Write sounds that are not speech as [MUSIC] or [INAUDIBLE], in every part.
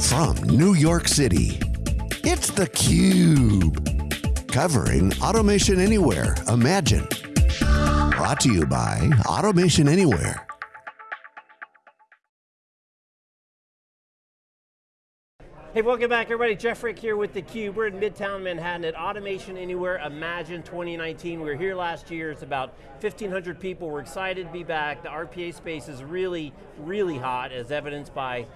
From New York City, it's theCUBE. Covering Automation Anywhere, Imagine. Brought to you by Automation Anywhere. Hey, welcome back everybody. Jeff Frick here with theCUBE. We're in Midtown Manhattan at Automation Anywhere Imagine 2019. We were here last year, it's about 1,500 people. We're excited to be back. The RPA space is really, really hot as evidenced by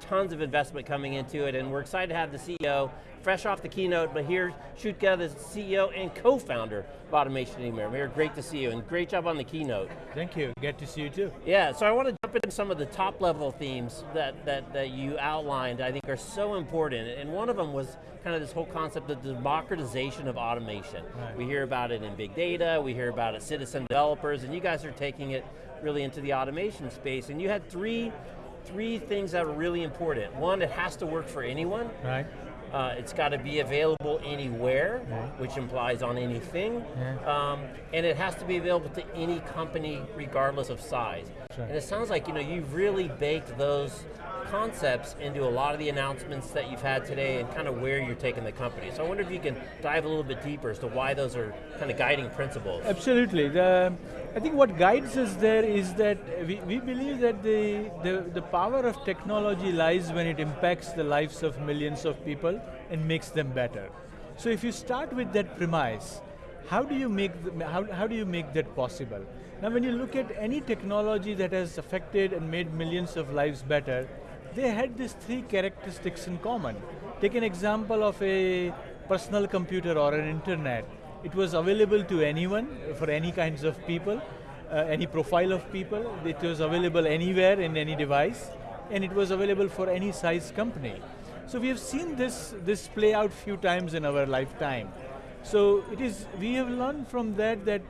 tons of investment coming into it, and we're excited to have the CEO, fresh off the keynote, but here, Shukla, the CEO and co-founder of Automation Anywhere. We're great to see you, and great job on the keynote. Thank you, good to see you too. Yeah, so I want to jump into some of the top level themes that, that, that you outlined, I think are so important, and one of them was kind of this whole concept of democratization of automation. Right. We hear about it in big data, we hear about it citizen developers, and you guys are taking it really into the automation space, and you had three three things that are really important. One, it has to work for anyone. Right. Uh, it's got to be available anywhere, which implies on anything. Yeah. Um, and it has to be available to any company regardless of size. Sure. And it sounds like you know, you've really baked those concepts into a lot of the announcements that you've had today and kind of where you're taking the company. So I wonder if you can dive a little bit deeper as to why those are kind of guiding principles. Absolutely. The, I think what guides us there is that we, we believe that the, the, the power of technology lies when it impacts the lives of millions of people and makes them better. So if you start with that premise, how do you make, the, how, how do you make that possible? Now when you look at any technology that has affected and made millions of lives better, they had these three characteristics in common. Take an example of a personal computer or an internet. It was available to anyone, for any kinds of people, uh, any profile of people. It was available anywhere in any device, and it was available for any size company. So we have seen this, this play out few times in our lifetime. So it is, we have learned from that that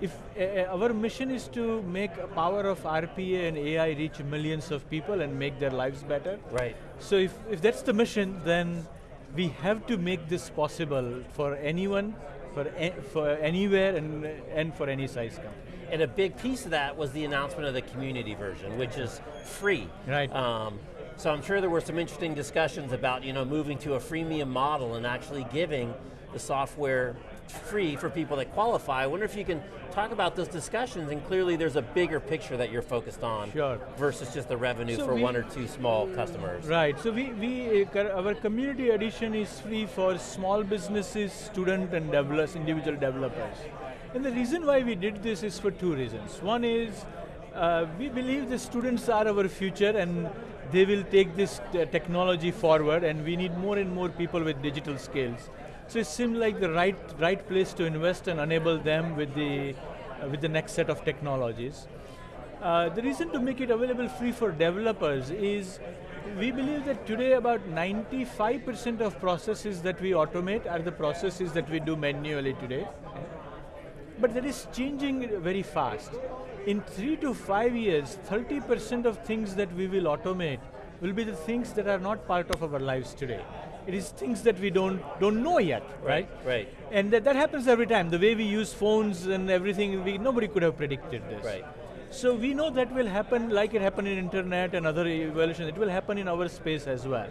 if uh, our mission is to make a power of RPA and AI reach millions of people and make their lives better. Right. So if, if that's the mission, then we have to make this possible for anyone, for, for anywhere, and, and for any size company. And a big piece of that was the announcement of the community version, which is free. Right. Um, so I'm sure there were some interesting discussions about you know, moving to a freemium model and actually giving the software free for people that qualify. I wonder if you can talk about those discussions and clearly there's a bigger picture that you're focused on sure. versus just the revenue so for we, one or two small customers. Right, so we, we uh, our community edition is free for small businesses, student and developers, individual developers. And the reason why we did this is for two reasons. One is, uh, we believe the students are our future and they will take this uh, technology forward and we need more and more people with digital skills. So it seemed like the right, right place to invest and enable them with the, uh, with the next set of technologies. Uh, the reason to make it available free for developers is we believe that today about 95% of processes that we automate are the processes that we do manually today. But that is changing very fast. In three to five years, 30% of things that we will automate will be the things that are not part of our lives today. It is things that we don't, don't know yet, right? Right, right. And that, that happens every time. The way we use phones and everything, we, nobody could have predicted this. Right. So we know that will happen like it happened in internet and other evolution, it will happen in our space as well.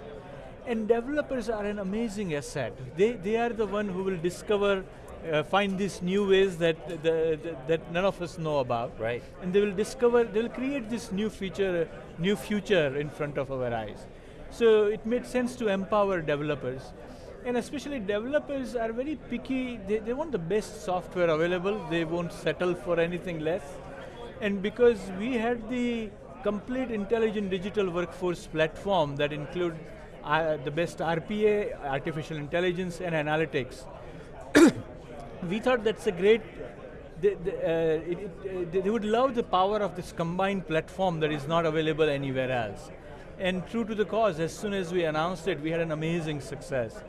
And developers are an amazing asset. They, they are the one who will discover, uh, find these new ways that, the, the, that none of us know about. Right. And they will discover, they will create this new feature, new future in front of our eyes. So it made sense to empower developers. And especially developers are very picky, they, they want the best software available, they won't settle for anything less. And because we had the complete intelligent digital workforce platform that include uh, the best RPA, artificial intelligence, and analytics, we thought that's a great, they, they, uh, it, it, they would love the power of this combined platform that is not available anywhere else. And true to the cause, as soon as we announced it, we had an amazing success.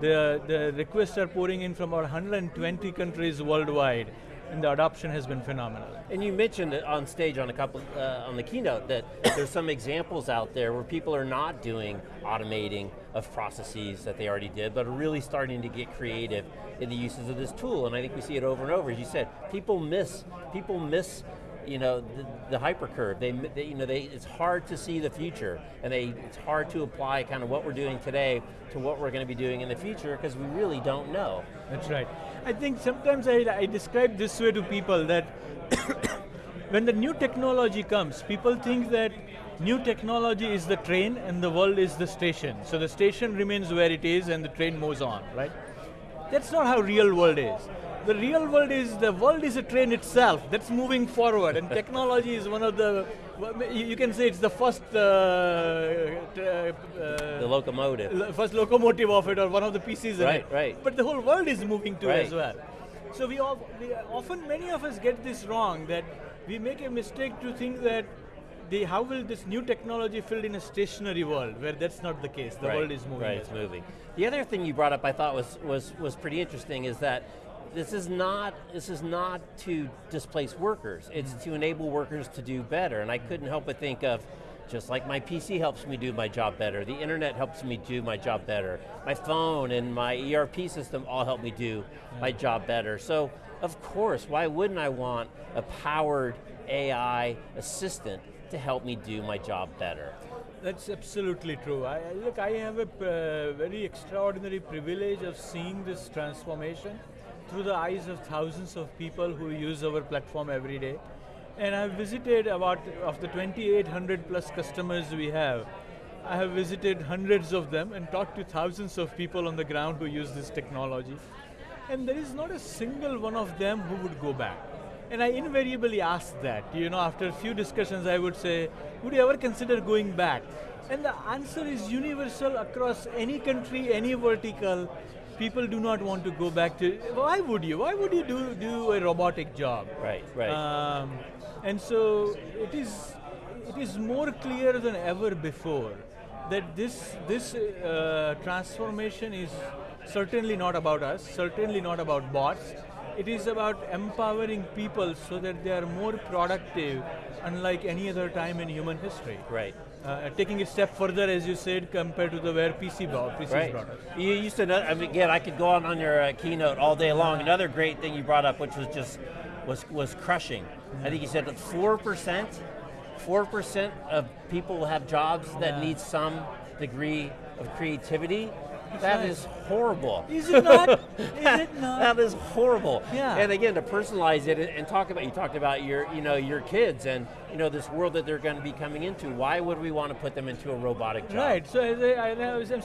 The, the requests are pouring in from about 120 countries worldwide, and the adoption has been phenomenal. And you mentioned on stage on a couple, uh, on the keynote that [COUGHS] there's some examples out there where people are not doing automating of processes that they already did, but are really starting to get creative in the uses of this tool, and I think we see it over and over. As you said, people miss, people miss you know, the, the hypercurve. They, they, you know, they, it's hard to see the future, and they, it's hard to apply kind of what we're doing today to what we're going to be doing in the future because we really don't know. That's right. I think sometimes I, I describe this way to people that [COUGHS] when the new technology comes, people think that new technology is the train and the world is the station. So the station remains where it is and the train moves on, right? That's not how real world is. The real world is, the world is a train itself that's moving forward and technology is one of the, you can say it's the first uh, uh, the locomotive. First locomotive of it or one of the pieces right, it. Right, But the whole world is moving to right. as well. So we, all, we often, many of us get this wrong that we make a mistake to think that the, how will this new technology fill in a stationary world where that's not the case. The right, world is moving. Right, it's moving. The other thing you brought up I thought was, was, was pretty interesting is that this is not this is not to displace workers. It's mm. to enable workers to do better. And I couldn't help but think of just like my PC helps me do my job better, the internet helps me do my job better, my phone and my ERP system all help me do yeah. my job better. So, of course, why wouldn't I want a powered AI assistant to help me do my job better. That's absolutely true. I, look, I have a uh, very extraordinary privilege of seeing this transformation through the eyes of thousands of people who use our platform every day. And I've visited about, of the 2,800 plus customers we have, I have visited hundreds of them and talked to thousands of people on the ground who use this technology. And there is not a single one of them who would go back. And I invariably ask that. You know, after a few discussions, I would say, would you ever consider going back? And the answer is universal across any country, any vertical. People do not want to go back to, why would you? Why would you do, do a robotic job? Right, right. Um, and so it is, it is more clear than ever before that this, this uh, transformation is certainly not about us, certainly not about bots, it is about empowering people so that they are more productive unlike any other time in human history. Right. Uh, taking it a step further, as you said, compared to the where PC brought, PCs right. brought us. You used to, I mean, again, I could go on on your uh, keynote all day long. Another great thing you brought up, which was just, was, was crushing. Mm. I think you said that 4%, 4% of people have jobs that yeah. need some degree of creativity that is horrible. Is it not? [LAUGHS] is it not? that is horrible. Yeah. And again, to personalize it and talk about, you talked about your, you know, your kids and you know this world that they're going to be coming into. Why would we want to put them into a robotic job? Right. So I, I,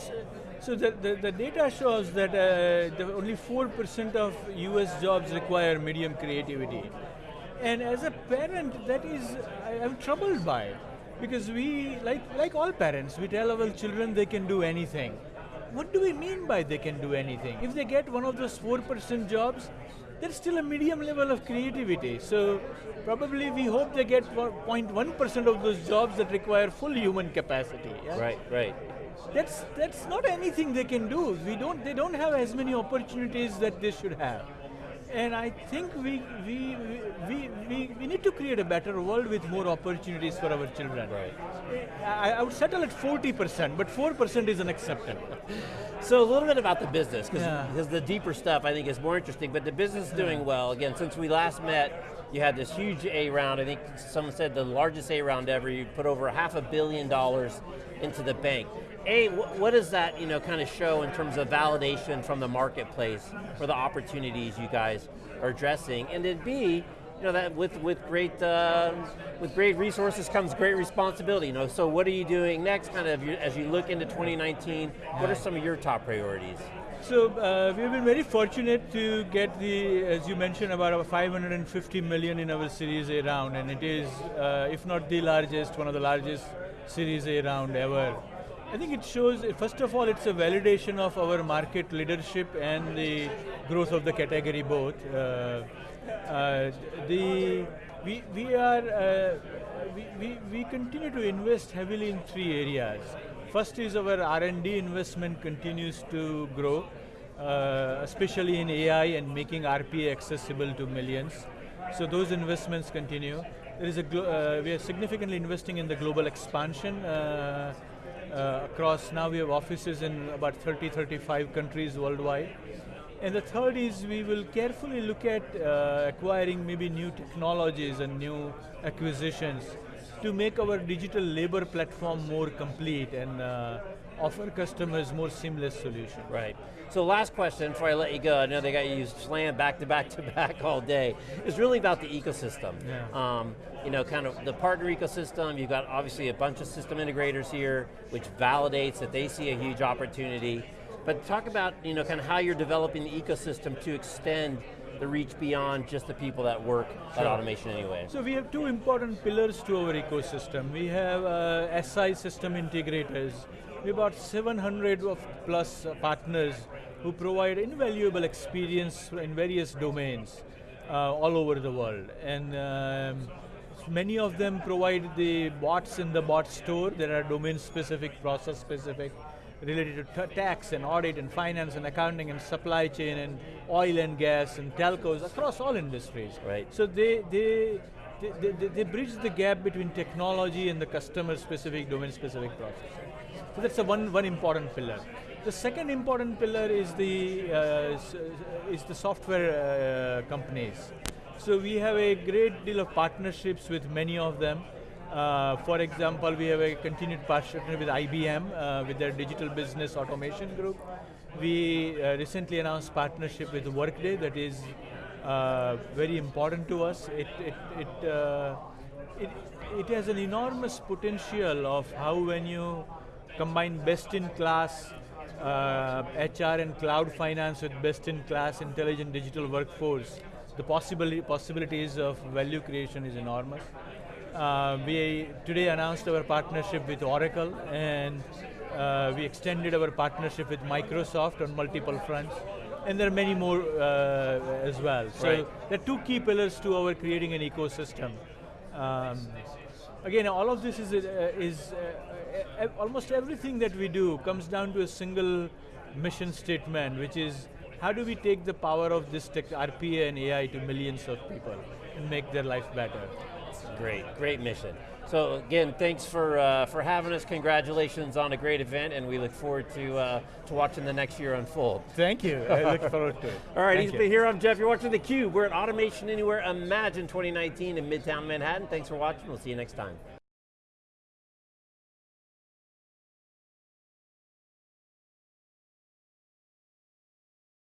so the, the, the, data shows that uh, the only four percent of U.S. jobs require medium creativity, and as a parent, that is I, I'm troubled by it because we like like all parents, we tell our children they can do anything what do we mean by they can do anything? If they get one of those 4% jobs, there's still a medium level of creativity. So probably we hope they get 0.1% of those jobs that require full human capacity. Yeah? Right, right. That's, that's not anything they can do. We don't, they don't have as many opportunities that they should have. And I think we, we, we, we, we need to create a better world with more opportunities for our children. Right. I, I would settle at 40%, but 4% is unacceptable. [LAUGHS] So a little bit about the business, because yeah. the deeper stuff I think is more interesting, but the business is doing well. Again, since we last met, you had this huge A round, I think someone said the largest A round ever, you put over half a billion dollars into the bank. A, what does that you know kind of show in terms of validation from the marketplace for the opportunities you guys are addressing? And then B, you know that with with great uh, with great resources comes great responsibility. You know, so what are you doing next? Kind of as you look into 2019, what are some of your top priorities? So uh, we've been very fortunate to get the, as you mentioned, about 550 million in our Series A round, and it is, uh, if not the largest, one of the largest Series A round ever. I think it shows, first of all, it's a validation of our market leadership and the growth of the category both. Uh, uh, the, we, we are, uh, we, we, we continue to invest heavily in three areas. First is our R&D investment continues to grow, uh, especially in AI and making RPA accessible to millions. So those investments continue. There is a uh, we are significantly investing in the global expansion. Uh, uh, across now we have offices in about 30, 35 countries worldwide. And the third is we will carefully look at uh, acquiring maybe new technologies and new acquisitions to make our digital labor platform more complete and uh, offer customers more seamless solutions. Right. So last question before I let you go, I know they got you slammed back to back to back all day, is really about the ecosystem. Yeah. Um, you know, kind of the partner ecosystem, you've got obviously a bunch of system integrators here, which validates that they see a huge opportunity. But talk about, you know, kind of how you're developing the ecosystem to extend the reach beyond just the people that work at Automation Anywhere. So we have two important pillars to our ecosystem. We have uh, SI system integrators. We have about 700 of plus uh, partners who provide invaluable experience in various domains uh, all over the world. And um, many of them provide the bots in the bot store. There are domain specific, process specific, related to tax and audit and finance and accounting and supply chain and oil and gas and telcos across all industries. Right. So they, they, they, they, they bridge the gap between technology and the customer specific, domain specific process. So that's a one, one important pillar. The second important pillar is the, uh, is the software uh, companies. So we have a great deal of partnerships with many of them. Uh, for example, we have a continued partnership with IBM, uh, with their digital business automation group. We uh, recently announced partnership with Workday that is uh, very important to us. It, it, it, it, it has an enormous potential of how when you combine best-in-class uh, HR and cloud finance with best-in-class intelligent digital workforce, the possibility, possibilities of value creation is enormous. Uh, we today announced our partnership with Oracle and uh, we extended our partnership with Microsoft on multiple fronts. And there are many more uh, as well. So Right. there are two key pillars to our creating an ecosystem. Um, again, all of this is, uh, is uh, uh, almost everything that we do comes down to a single mission statement, which is how do we take the power of this tech, RPA and AI to millions of people and make their life better? Great, great mission. So again, thanks for uh, for having us. Congratulations on a great event, and we look forward to uh, to watching the next year unfold. Thank you. I look [LAUGHS] forward to it. All right, Thank he's here. I'm Jeff. You're watching theCUBE. We're at Automation Anywhere Imagine 2019 in Midtown Manhattan. Thanks for watching. We'll see you next time.